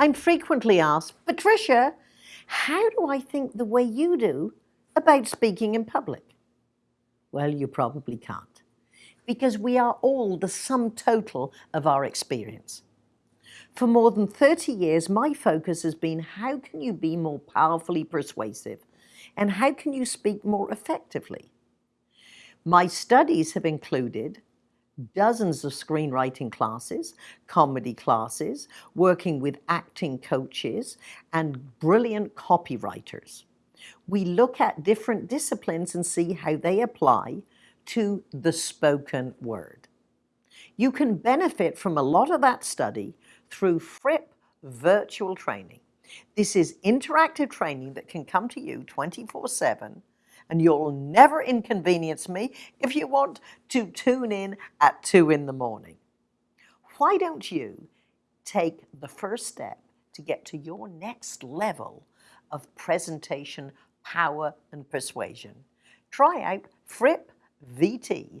I'm frequently asked, Patricia, how do I think the way you do about speaking in public? Well, you probably can't, because we are all the sum total of our experience. For more than 30 years, my focus has been how can you be more powerfully persuasive and how can you speak more effectively? My studies have included dozens of screenwriting classes, comedy classes, working with acting coaches, and brilliant copywriters. We look at different disciplines and see how they apply to the spoken word. You can benefit from a lot of that study through Fripp virtual training. This is interactive training that can come to you 24-7 and you'll never inconvenience me if you want to tune in at 2 in the morning. Why don't you take the first step to get to your next level of presentation, power and persuasion? Try out frippvt.com.